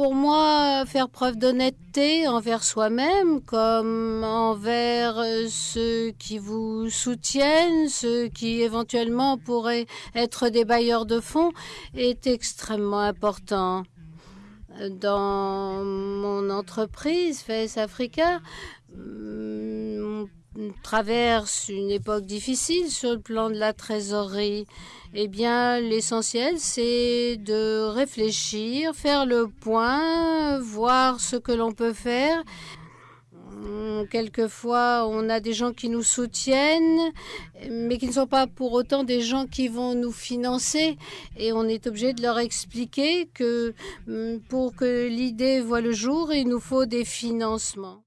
pour moi faire preuve d'honnêteté envers soi-même comme envers euh, ceux qui vous soutiennent, ceux qui éventuellement pourraient être des bailleurs de fonds est extrêmement important. Dans mon entreprise, FES Africa, traverse une époque difficile sur le plan de la trésorerie. Eh bien, l'essentiel, c'est de réfléchir, faire le point, voir ce que l'on peut faire. Quelquefois, on a des gens qui nous soutiennent, mais qui ne sont pas pour autant des gens qui vont nous financer. Et on est obligé de leur expliquer que pour que l'idée voit le jour, il nous faut des financements.